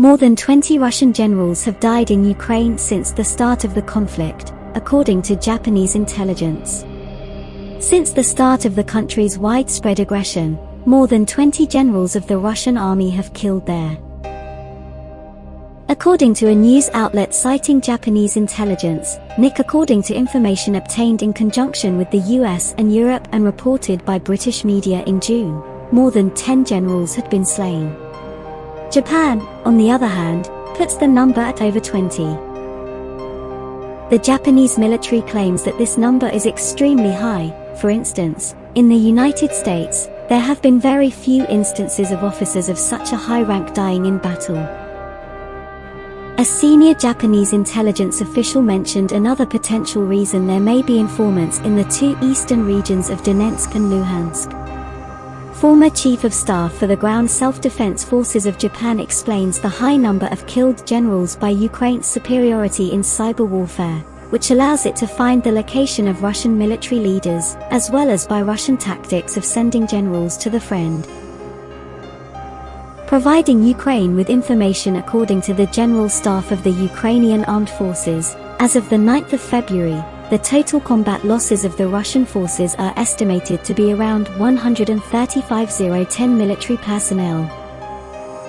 More than 20 Russian generals have died in Ukraine since the start of the conflict, according to Japanese intelligence. Since the start of the country's widespread aggression, more than 20 generals of the Russian army have killed there. According to a news outlet citing Japanese intelligence, NIC according to information obtained in conjunction with the US and Europe and reported by British media in June, more than 10 generals had been slain. Japan, on the other hand, puts the number at over 20. The Japanese military claims that this number is extremely high, for instance, in the United States, there have been very few instances of officers of such a high rank dying in battle. A senior Japanese intelligence official mentioned another potential reason there may be informants in the two eastern regions of Donetsk and Luhansk. Former Chief of Staff for the Ground Self-Defense Forces of Japan explains the high number of killed generals by Ukraine's superiority in cyber warfare, which allows it to find the location of Russian military leaders, as well as by Russian tactics of sending generals to the friend providing Ukraine with information according to the General Staff of the Ukrainian Armed Forces. As of the 9th of February, the total combat losses of the Russian forces are estimated to be around 135,010 military personnel.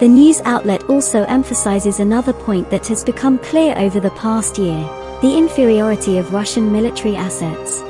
The news outlet also emphasizes another point that has become clear over the past year, the inferiority of Russian military assets.